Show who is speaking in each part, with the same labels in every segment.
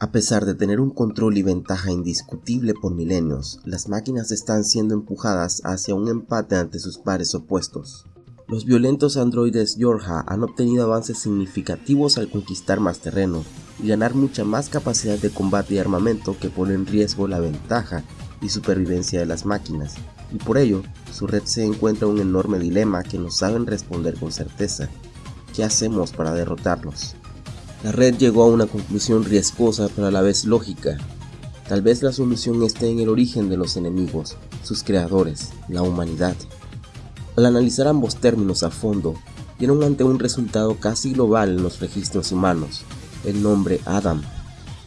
Speaker 1: A pesar de tener un control y ventaja indiscutible por milenios, las máquinas están siendo empujadas hacia un empate ante sus pares opuestos. Los violentos androides Yorha han obtenido avances significativos al conquistar más terreno y ganar mucha más capacidad de combate y armamento que pone en riesgo la ventaja y supervivencia de las máquinas, y por ello su red se encuentra en un enorme dilema que no saben responder con certeza. ¿Qué hacemos para derrotarlos? La red llegó a una conclusión riesgosa pero a la vez lógica. Tal vez la solución esté en el origen de los enemigos, sus creadores, la humanidad. Al analizar ambos términos a fondo, dieron ante un resultado casi global en los registros humanos, el nombre Adam.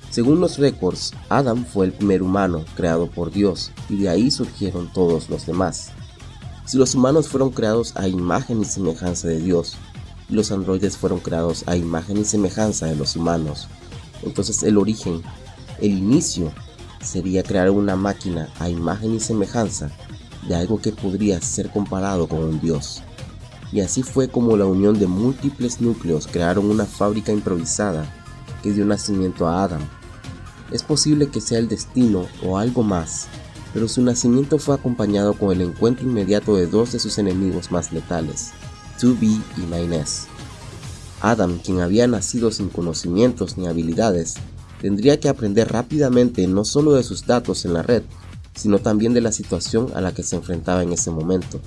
Speaker 1: Según los récords, Adam fue el primer humano creado por Dios y de ahí surgieron todos los demás. Si los humanos fueron creados a imagen y semejanza de Dios, los androides fueron creados a imagen y semejanza de los humanos. Entonces el origen, el inicio, sería crear una máquina a imagen y semejanza de algo que podría ser comparado con un dios. Y así fue como la unión de múltiples núcleos crearon una fábrica improvisada que dio nacimiento a Adam. Es posible que sea el destino o algo más, pero su nacimiento fue acompañado con el encuentro inmediato de dos de sus enemigos más letales, 2B y 9S. Adam, quien había nacido sin conocimientos ni habilidades, tendría que aprender rápidamente no solo de sus datos en la red, sino también de la situación a la que se enfrentaba en ese momento.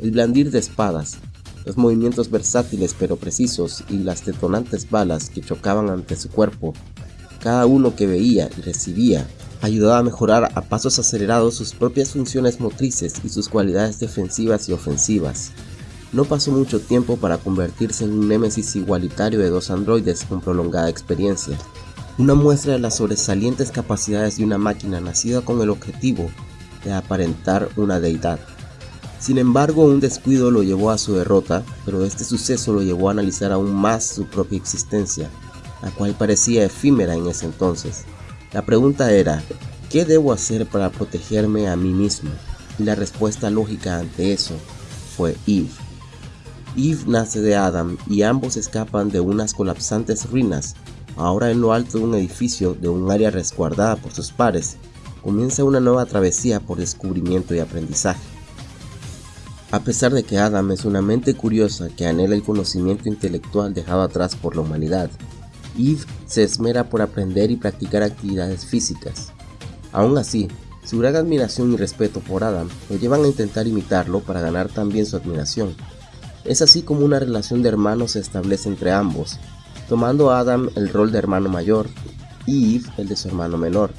Speaker 1: El blandir de espadas, los movimientos versátiles pero precisos y las detonantes balas que chocaban ante su cuerpo, cada uno que veía y recibía, ayudaba a mejorar a pasos acelerados sus propias funciones motrices y sus cualidades defensivas y ofensivas. No pasó mucho tiempo para convertirse en un némesis igualitario de dos androides con prolongada experiencia, una muestra de las sobresalientes capacidades de una máquina nacida con el objetivo de aparentar una deidad. Sin embargo, un descuido lo llevó a su derrota, pero este suceso lo llevó a analizar aún más su propia existencia, la cual parecía efímera en ese entonces. La pregunta era, ¿qué debo hacer para protegerme a mí mismo? Y la respuesta lógica ante eso fue Eve. Eve nace de Adam y ambos escapan de unas colapsantes ruinas. Ahora en lo alto de un edificio de un área resguardada por sus pares, comienza una nueva travesía por descubrimiento y aprendizaje. A pesar de que Adam es una mente curiosa que anhela el conocimiento intelectual dejado atrás por la humanidad, Eve se esmera por aprender y practicar actividades físicas. Aún así, su gran admiración y respeto por Adam lo llevan a intentar imitarlo para ganar también su admiración. Es así como una relación de hermanos se establece entre ambos, tomando Adam el rol de hermano mayor y Eve el de su hermano menor,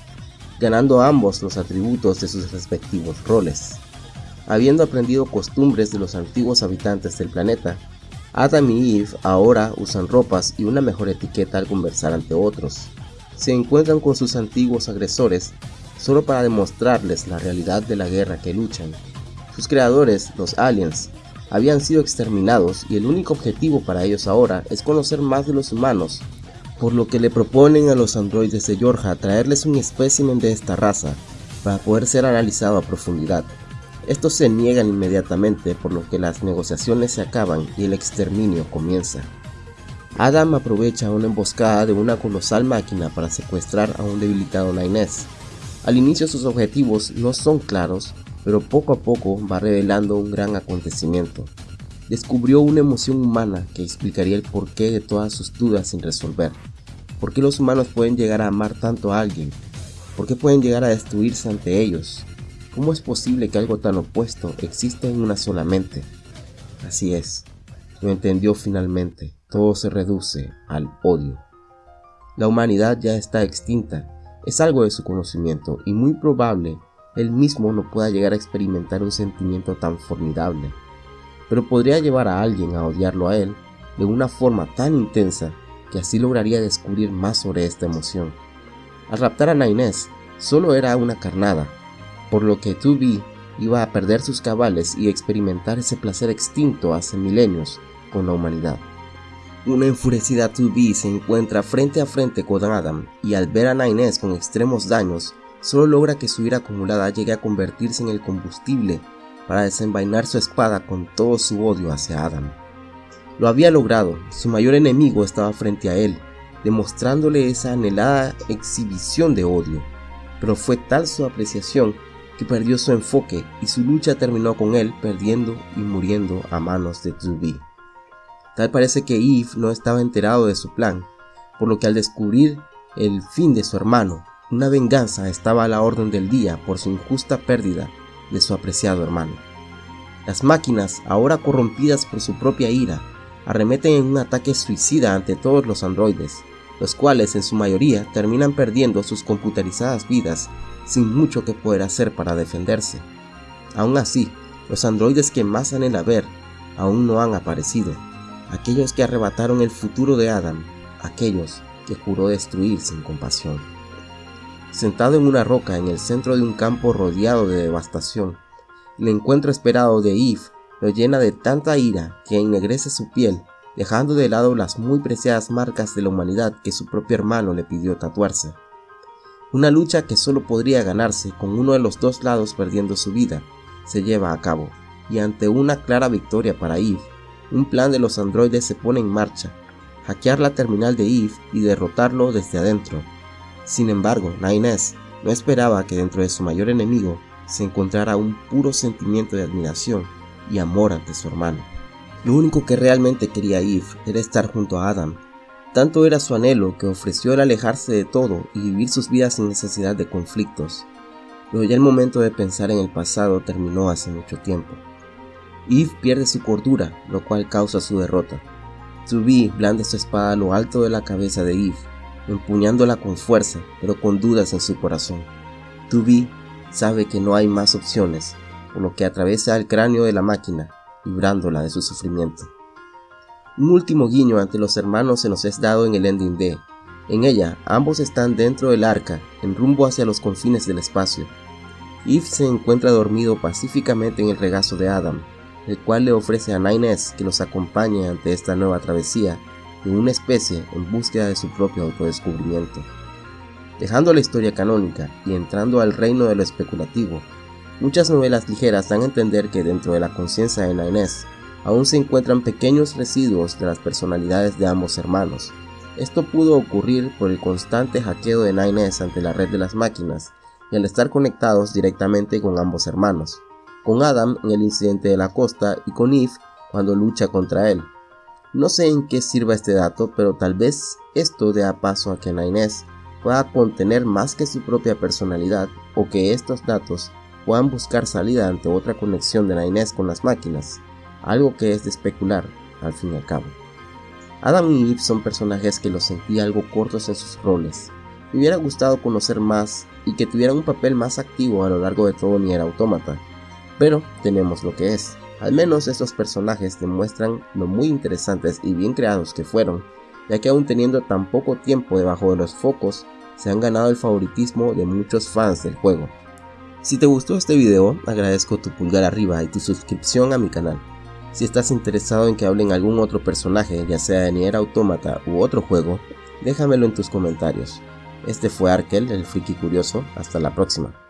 Speaker 1: ganando ambos los atributos de sus respectivos roles. Habiendo aprendido costumbres de los antiguos habitantes del planeta, Adam y Eve ahora usan ropas y una mejor etiqueta al conversar ante otros. Se encuentran con sus antiguos agresores solo para demostrarles la realidad de la guerra que luchan. Sus creadores, los aliens, habían sido exterminados y el único objetivo para ellos ahora es conocer más de los humanos, por lo que le proponen a los androides de Yorja traerles un espécimen de esta raza para poder ser analizado a profundidad. Estos se niegan inmediatamente por lo que las negociaciones se acaban y el exterminio comienza. Adam aprovecha una emboscada de una colosal máquina para secuestrar a un debilitado Nines. Al inicio sus objetivos no son claros, pero poco a poco va revelando un gran acontecimiento. Descubrió una emoción humana que explicaría el porqué de todas sus dudas sin resolver. ¿Por qué los humanos pueden llegar a amar tanto a alguien? ¿Por qué pueden llegar a destruirse ante ellos? ¿Cómo es posible que algo tan opuesto exista en una sola mente? Así es, lo entendió finalmente, todo se reduce al odio. La humanidad ya está extinta, es algo de su conocimiento y muy probable él mismo no pueda llegar a experimentar un sentimiento tan formidable, pero podría llevar a alguien a odiarlo a él de una forma tan intensa que así lograría descubrir más sobre esta emoción. Al raptar a Nainés, solo era una carnada, por lo que 2B iba a perder sus cabales y experimentar ese placer extinto hace milenios con la humanidad. Una enfurecida 2B se encuentra frente a frente con Adam y al ver a Nainés con extremos daños, solo logra que su ira acumulada llegue a convertirse en el combustible para desenvainar su espada con todo su odio hacia Adam. Lo había logrado, su mayor enemigo estaba frente a él, demostrándole esa anhelada exhibición de odio. Pero fue tal su apreciación que perdió su enfoque y su lucha terminó con él perdiendo y muriendo a manos de 2 Tal parece que Eve no estaba enterado de su plan, por lo que al descubrir el fin de su hermano, una venganza estaba a la orden del día por su injusta pérdida de su apreciado hermano. Las máquinas, ahora corrompidas por su propia ira, arremeten en un ataque suicida ante todos los androides, los cuales en su mayoría terminan perdiendo sus computarizadas vidas sin mucho que poder hacer para defenderse. Aún así, los androides que más anhela ver aún no han aparecido, aquellos que arrebataron el futuro de Adam, aquellos que juró destruir sin compasión. Sentado en una roca en el centro de un campo rodeado de devastación, el encuentro esperado de Eve lo llena de tanta ira que ennegrece su piel, dejando de lado las muy preciadas marcas de la humanidad que su propio hermano le pidió tatuarse. Una lucha que solo podría ganarse con uno de los dos lados perdiendo su vida, se lleva a cabo, y ante una clara victoria para Eve, un plan de los androides se pone en marcha, hackear la terminal de Eve y derrotarlo desde adentro. Sin embargo, Nines no esperaba que dentro de su mayor enemigo se encontrara un puro sentimiento de admiración y amor ante su hermano. Lo único que realmente quería Eve era estar junto a Adam tanto era su anhelo que ofreció el alejarse de todo y vivir sus vidas sin necesidad de conflictos. Pero ya el momento de pensar en el pasado terminó hace mucho tiempo. Eve pierde su cordura, lo cual causa su derrota. Tubi blande su espada a lo alto de la cabeza de Eve, empuñándola con fuerza, pero con dudas en su corazón. Tubi sabe que no hay más opciones, por lo que atraviesa el cráneo de la máquina, librándola de su sufrimiento. Un último guiño ante los hermanos se nos es dado en el ending D. En ella, ambos están dentro del arca, en rumbo hacia los confines del espacio. Eve se encuentra dormido pacíficamente en el regazo de Adam, el cual le ofrece a Nines que los acompañe ante esta nueva travesía de una especie en búsqueda de su propio autodescubrimiento. Dejando la historia canónica y entrando al reino de lo especulativo, muchas novelas ligeras dan a entender que dentro de la conciencia de Nines aún se encuentran pequeños residuos de las personalidades de ambos hermanos. Esto pudo ocurrir por el constante hackeo de Nines ante la red de las máquinas y al estar conectados directamente con ambos hermanos, con Adam en el incidente de la costa y con Eve cuando lucha contra él. No sé en qué sirva este dato, pero tal vez esto dé paso a que Nines pueda contener más que su propia personalidad o que estos datos puedan buscar salida ante otra conexión de Nines con las máquinas algo que es de especular al fin y al cabo. Adam y Eve son personajes que los sentí algo cortos en sus roles. Me hubiera gustado conocer más y que tuvieran un papel más activo a lo largo de todo Nier Automata, pero tenemos lo que es. Al menos estos personajes demuestran lo muy interesantes y bien creados que fueron, ya que aún teniendo tan poco tiempo debajo de los focos, se han ganado el favoritismo de muchos fans del juego. Si te gustó este video, agradezco tu pulgar arriba y tu suscripción a mi canal. Si estás interesado en que hable en algún otro personaje, ya sea de Nier Automata u otro juego, déjamelo en tus comentarios. Este fue Arkel, el friki curioso, hasta la próxima.